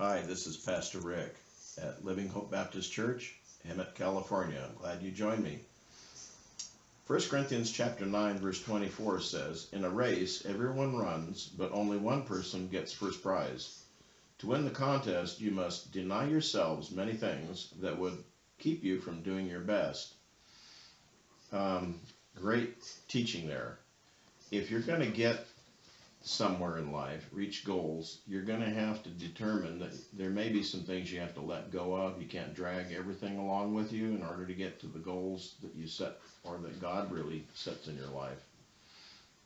Hi, this is Pastor Rick at Living Hope Baptist Church, Hemet, California. I'm glad you joined me. 1 Corinthians chapter 9 verse 24 says, In a race everyone runs, but only one person gets first prize. To win the contest, you must deny yourselves many things that would keep you from doing your best. Um, great teaching there. If you're going to get somewhere in life, reach goals, you're going to have to determine that there may be some things you have to let go of. You can't drag everything along with you in order to get to the goals that you set or that God really sets in your life.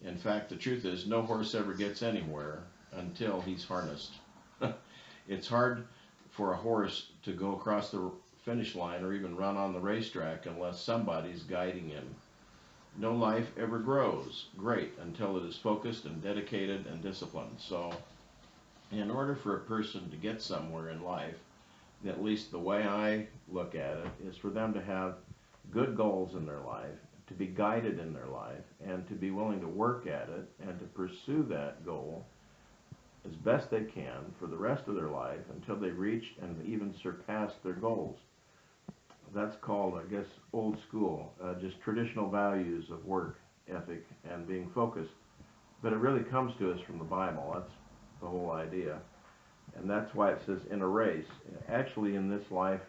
In fact, the truth is, no horse ever gets anywhere until he's harnessed. it's hard for a horse to go across the finish line or even run on the racetrack unless somebody's guiding him. No life ever grows great until it is focused and dedicated and disciplined. So, in order for a person to get somewhere in life, at least the way I look at it, is for them to have good goals in their life, to be guided in their life, and to be willing to work at it and to pursue that goal as best they can for the rest of their life until they reach and even surpass their goals. That's called, I guess, old school, uh, just traditional values of work ethic and being focused. But it really comes to us from the Bible. That's the whole idea. And that's why it says in a race. Actually, in this life,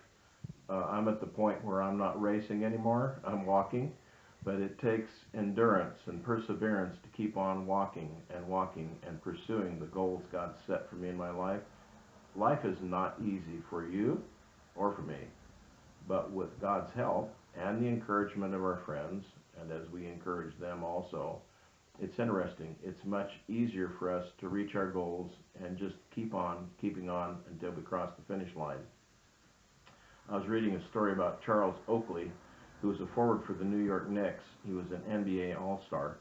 uh, I'm at the point where I'm not racing anymore. I'm walking but it takes endurance and perseverance to keep on walking and walking and pursuing the goals God set for me in my life. Life is not easy for you or for me, but with God's help and the encouragement of our friends, and as we encourage them also, it's interesting. It's much easier for us to reach our goals and just keep on keeping on until we cross the finish line. I was reading a story about Charles Oakley, who was a forward for the New York Knicks. He was an NBA All-Star.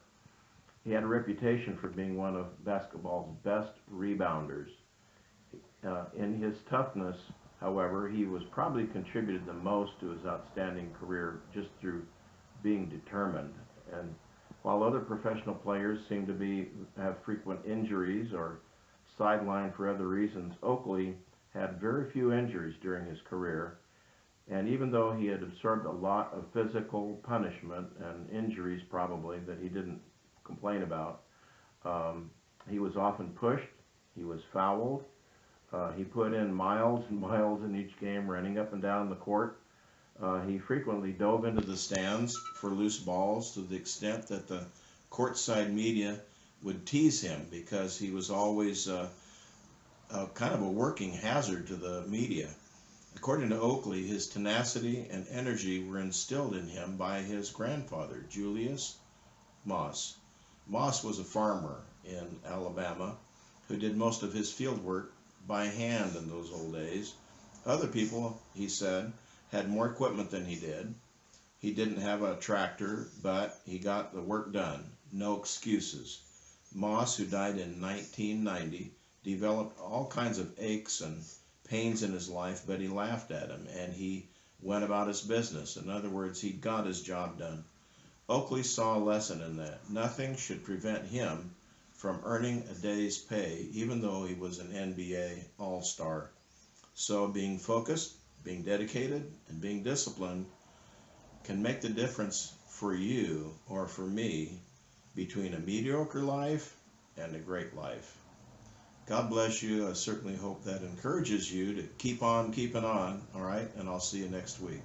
He had a reputation for being one of basketball's best rebounders. Uh, in his toughness, however, he was probably contributed the most to his outstanding career just through being determined. And while other professional players seem to be have frequent injuries or sidelined for other reasons, Oakley had very few injuries during his career and even though he had absorbed a lot of physical punishment and injuries probably that he didn't complain about, um, he was often pushed, he was fouled, uh, he put in miles and miles in each game running up and down the court. Uh, he frequently dove into the stands for loose balls to the extent that the courtside media would tease him because he was always uh, kind of a working hazard to the media. According to Oakley, his tenacity and energy were instilled in him by his grandfather, Julius Moss. Moss was a farmer in Alabama who did most of his field work by hand in those old days. Other people, he said, had more equipment than he did. He didn't have a tractor, but he got the work done. No excuses. Moss, who died in 1990, developed all kinds of aches and pains in his life, but he laughed at him and he went about his business. In other words, he got his job done. Oakley saw a lesson in that. Nothing should prevent him from earning a day's pay, even though he was an NBA All-Star. So being focused, being dedicated, and being disciplined can make the difference for you or for me between a mediocre life and a great life. God bless you. I certainly hope that encourages you to keep on keeping on. All right. And I'll see you next week.